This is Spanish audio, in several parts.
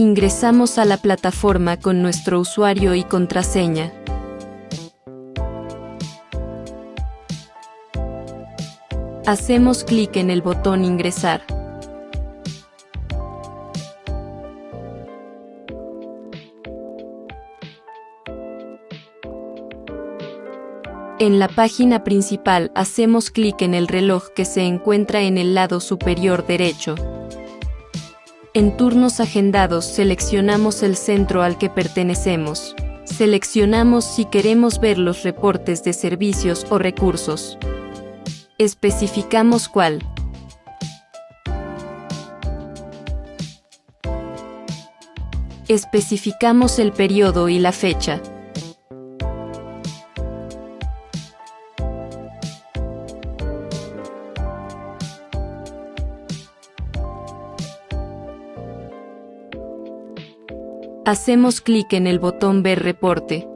Ingresamos a la plataforma con nuestro usuario y contraseña. Hacemos clic en el botón Ingresar. En la página principal hacemos clic en el reloj que se encuentra en el lado superior derecho. En turnos agendados seleccionamos el centro al que pertenecemos. Seleccionamos si queremos ver los reportes de servicios o recursos. Especificamos cuál. Especificamos el periodo y la fecha. Hacemos clic en el botón Ver reporte.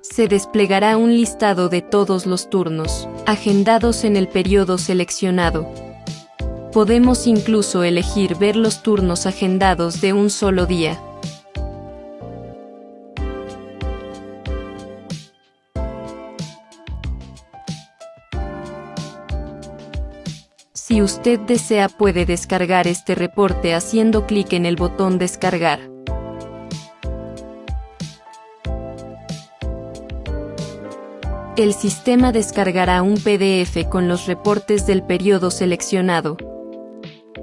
Se desplegará un listado de todos los turnos, agendados en el periodo seleccionado. Podemos incluso elegir ver los turnos agendados de un solo día. Si usted desea puede descargar este reporte haciendo clic en el botón Descargar. El sistema descargará un PDF con los reportes del periodo seleccionado.